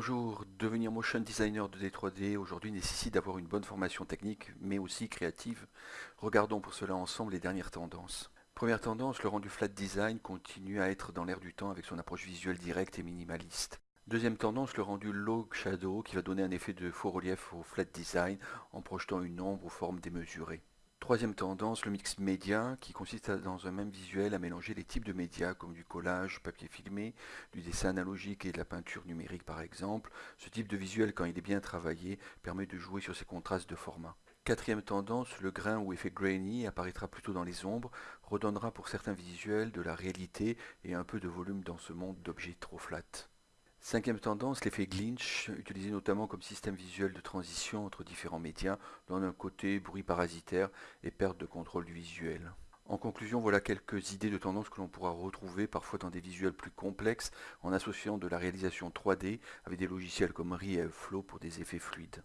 Bonjour, devenir motion designer de D3D aujourd'hui nécessite d'avoir une bonne formation technique mais aussi créative. Regardons pour cela ensemble les dernières tendances. Première tendance, le rendu flat design continue à être dans l'air du temps avec son approche visuelle directe et minimaliste. Deuxième tendance, le rendu low shadow qui va donner un effet de faux relief au flat design en projetant une ombre aux formes démesurées. Troisième tendance, le mix média, qui consiste dans un même visuel à mélanger les types de médias comme du collage, papier filmé, du dessin analogique et de la peinture numérique par exemple. Ce type de visuel, quand il est bien travaillé, permet de jouer sur ces contrastes de format. Quatrième tendance, le grain ou effet grainy apparaîtra plutôt dans les ombres, redonnera pour certains visuels de la réalité et un peu de volume dans ce monde d'objets trop flat. Cinquième tendance, l'effet Glinch, utilisé notamment comme système visuel de transition entre différents médias, dans un côté bruit parasitaire et perte de contrôle du visuel. En conclusion, voilà quelques idées de tendance que l'on pourra retrouver parfois dans des visuels plus complexes en associant de la réalisation 3D avec des logiciels comme Flow pour des effets fluides.